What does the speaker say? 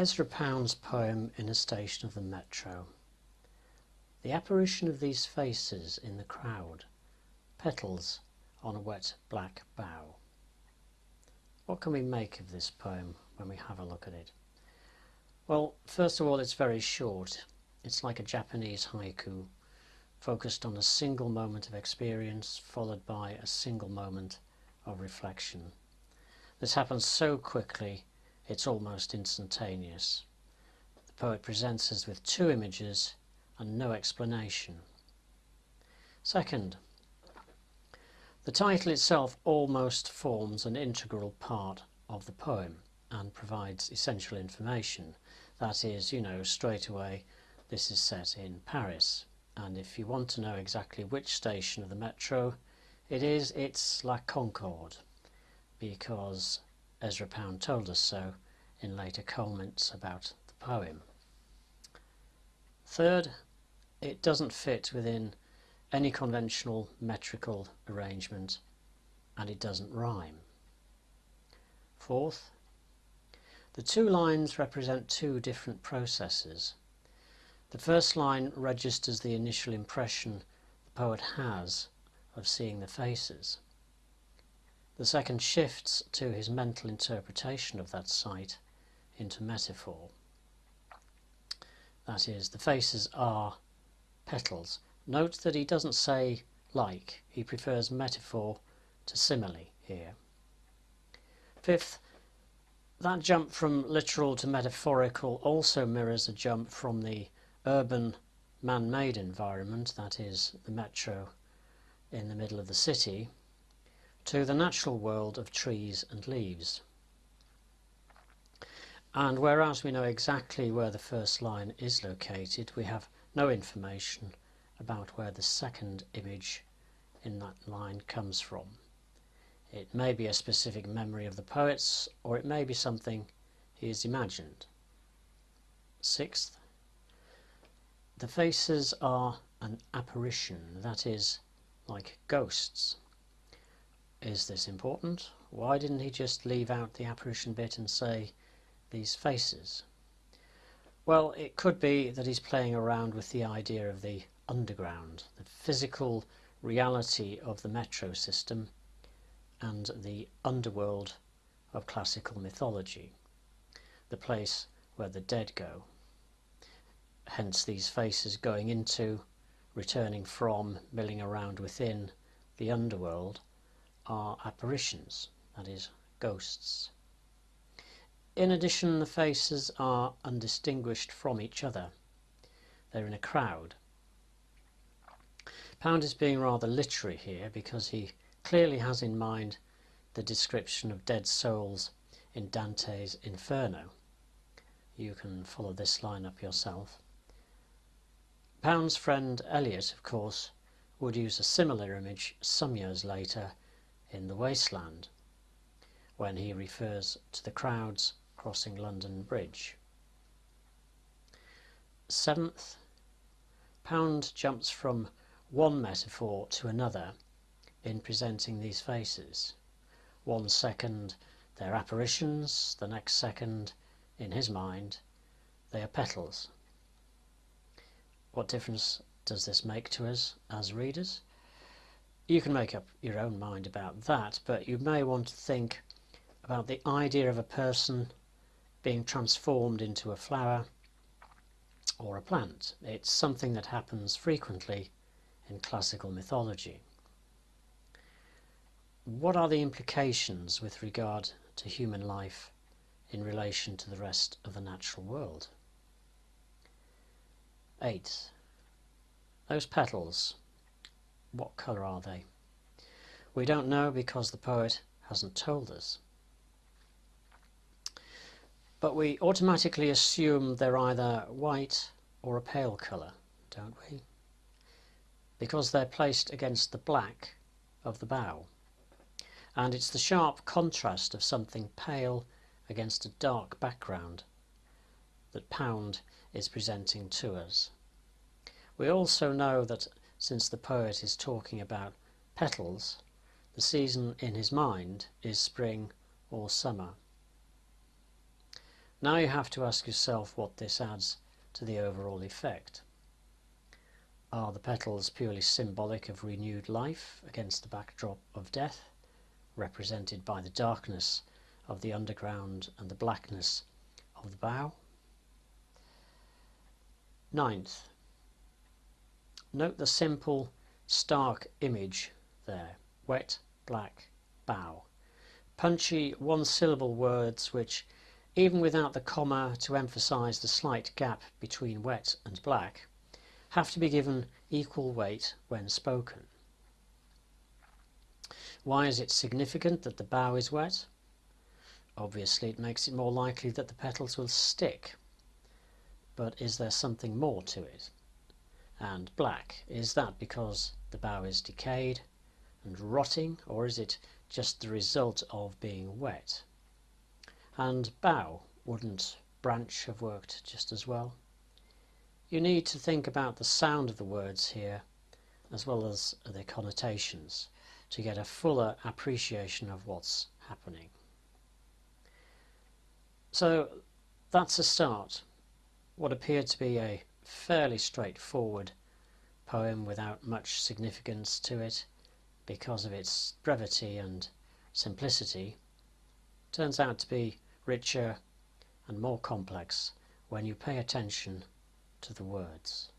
Ezra Pound's poem In a Station of the Metro. The apparition of these faces in the crowd, petals on a wet black bough. What can we make of this poem when we have a look at it? Well, first of all, it's very short. It's like a Japanese haiku, focused on a single moment of experience followed by a single moment of reflection. This happens so quickly it's almost instantaneous. The poet presents us with two images and no explanation. Second, the title itself almost forms an integral part of the poem and provides essential information. That is, you know, straight away this is set in Paris. And if you want to know exactly which station of the metro it is, it's La Concorde, because Ezra Pound told us so in later comments about the poem. Third, it doesn't fit within any conventional metrical arrangement and it doesn't rhyme. Fourth, the two lines represent two different processes. The first line registers the initial impression the poet has of seeing the faces. The second shifts to his mental interpretation of that sight into metaphor. That is, the faces are petals. Note that he doesn't say like, he prefers metaphor to simile here. Fifth, that jump from literal to metaphorical also mirrors a jump from the urban man-made environment, that is, the metro in the middle of the city, to the natural world of trees and leaves. And whereas we know exactly where the first line is located, we have no information about where the second image in that line comes from. It may be a specific memory of the poet's, or it may be something he has imagined. Sixth, the faces are an apparition, that is, like ghosts. Is this important? Why didn't he just leave out the apparition bit and say these faces? Well, it could be that he's playing around with the idea of the underground, the physical reality of the metro system and the underworld of classical mythology, the place where the dead go. Hence these faces going into, returning from, milling around within the underworld are apparitions, that is, ghosts. In addition, the faces are undistinguished from each other. They're in a crowd. Pound is being rather literary here because he clearly has in mind the description of dead souls in Dante's Inferno. You can follow this line up yourself. Pound's friend Eliot, of course, would use a similar image some years later in The Wasteland, when he refers to the crowds crossing London Bridge. Seventh, Pound jumps from one metaphor to another in presenting these faces. One second they're apparitions, the next second, in his mind, they are petals. What difference does this make to us as readers? You can make up your own mind about that, but you may want to think about the idea of a person being transformed into a flower or a plant. It's something that happens frequently in classical mythology. What are the implications with regard to human life in relation to the rest of the natural world? 8. Those petals what colour are they? We don't know because the poet hasn't told us. But we automatically assume they're either white or a pale colour, don't we? Because they're placed against the black of the bough. And it's the sharp contrast of something pale against a dark background that Pound is presenting to us. We also know that since the poet is talking about petals, the season in his mind is spring or summer. Now you have to ask yourself what this adds to the overall effect. Are the petals purely symbolic of renewed life against the backdrop of death, represented by the darkness of the underground and the blackness of the bough? Ninth, note the simple, stark image there, wet, black, bough. Punchy one-syllable words which, even without the comma to emphasize the slight gap between wet and black, have to be given equal weight when spoken. Why is it significant that the bough is wet? Obviously it makes it more likely that the petals will stick but is there something more to it? And black, is that because the bough is decayed and rotting, or is it just the result of being wet? And bough, wouldn't branch have worked just as well? You need to think about the sound of the words here, as well as their connotations, to get a fuller appreciation of what's happening. So that's a start what appeared to be a fairly straightforward poem without much significance to it because of its brevity and simplicity turns out to be richer and more complex when you pay attention to the words.